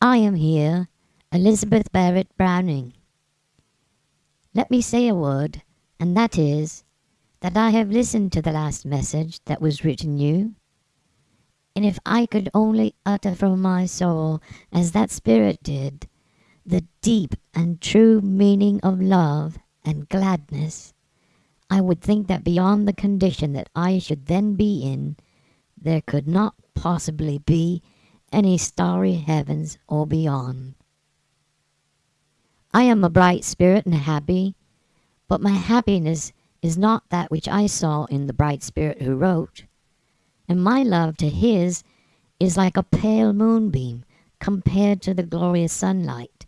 I am here, Elizabeth Barrett Browning. Let me say a word, and that is, that I have listened to the last message that was written you. And if I could only utter from my soul, as that spirit did, the deep and true meaning of love and gladness, I would think that beyond the condition that I should then be in, there could not possibly be any starry heavens or beyond. I am a bright spirit and happy, but my happiness is not that which I saw in the bright spirit who wrote, and my love to his is like a pale moonbeam compared to the glorious sunlight.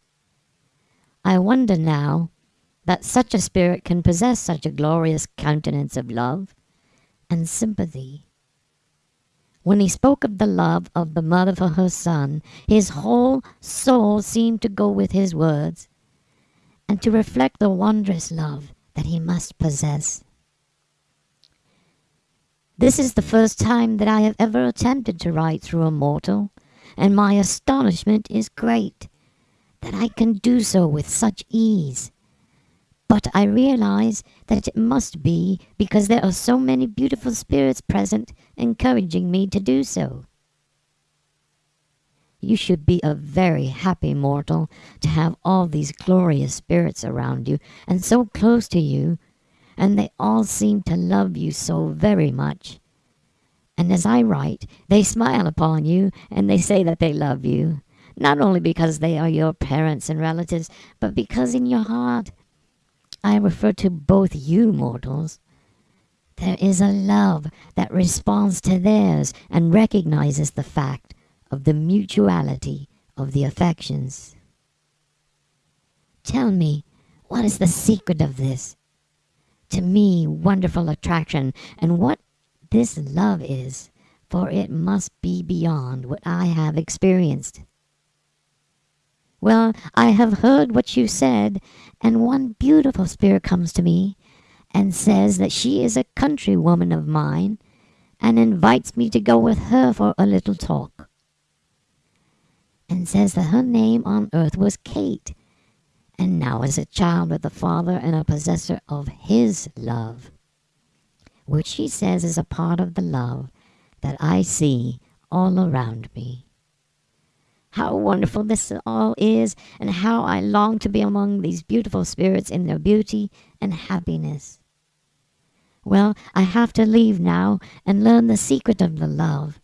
I wonder now that such a spirit can possess such a glorious countenance of love and sympathy. When he spoke of the love of the mother for her son, his whole soul seemed to go with his words, and to reflect the wondrous love that he must possess. This is the first time that I have ever attempted to write through a mortal, and my astonishment is great that I can do so with such ease. But I realize that it must be because there are so many beautiful spirits present encouraging me to do so. You should be a very happy mortal to have all these glorious spirits around you and so close to you, and they all seem to love you so very much. And as I write, they smile upon you and they say that they love you, not only because they are your parents and relatives, but because in your heart I refer to both you mortals. There is a love that responds to theirs and recognizes the fact of the mutuality of the affections. Tell me, what is the secret of this? To me, wonderful attraction, and what this love is, for it must be beyond what I have experienced. Well, I have heard what you said, and one beautiful spirit comes to me and says that she is a countrywoman of mine and invites me to go with her for a little talk. And says that her name on earth was Kate, and now is a child with a father and a possessor of his love, which she says is a part of the love that I see all around me how wonderful this all is, and how I long to be among these beautiful spirits in their beauty and happiness. Well, I have to leave now and learn the secret of the love.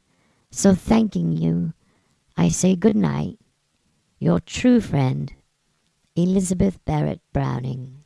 So thanking you, I say good night. Your true friend, Elizabeth Barrett Browning.